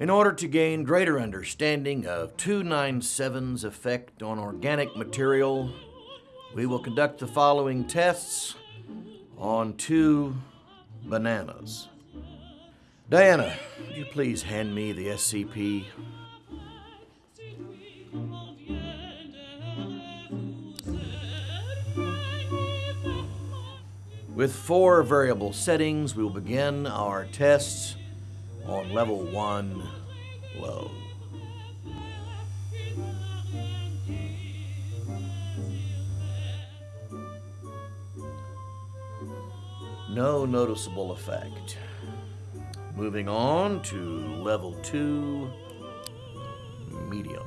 In order to gain greater understanding of 297's effect on organic material, we will conduct the following tests on two bananas. Diana, would you please hand me the SCP? With four variable settings, we will begin our tests on level one low. No noticeable effect. Moving on to level two medium.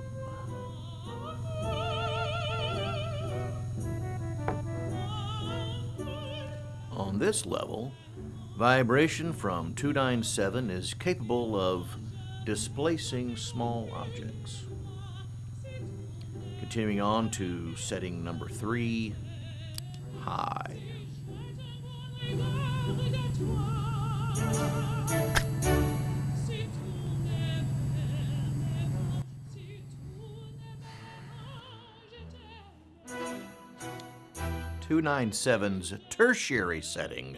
On this level, vibration from 297 is capable of displacing small objects. Continuing on to setting number three, high. Two nine seven's tertiary setting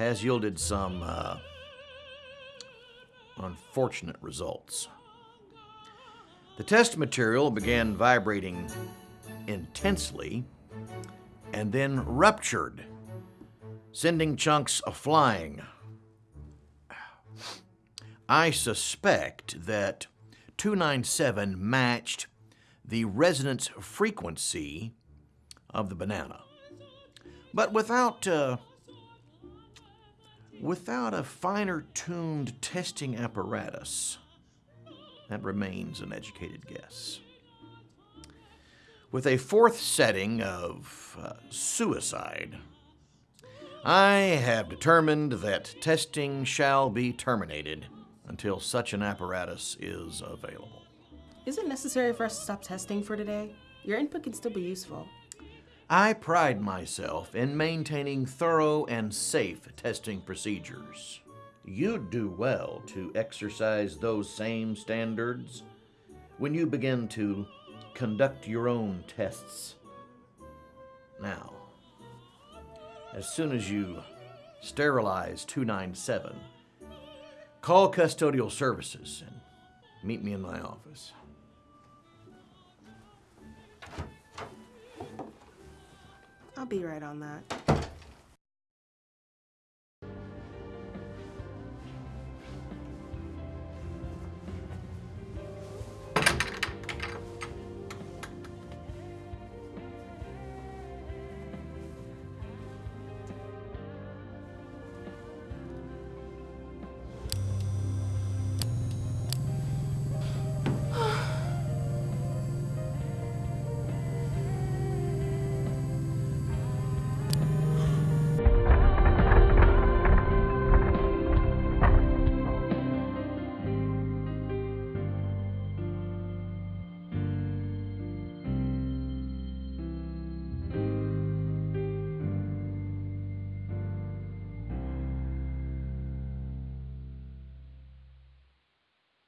has yielded some uh, unfortunate results. The test material began vibrating intensely and then ruptured, sending chunks flying. I suspect that 297 matched the resonance frequency of the banana. But without uh, without a finer tuned testing apparatus, that remains an educated guess. With a fourth setting of uh, suicide, I have determined that testing shall be terminated until such an apparatus is available. Is it necessary for us to stop testing for today? Your input can still be useful. I pride myself in maintaining thorough and safe testing procedures. You'd do well to exercise those same standards when you begin to conduct your own tests. Now, as soon as you sterilize 297, call custodial services and meet me in my office. I'll be right on that.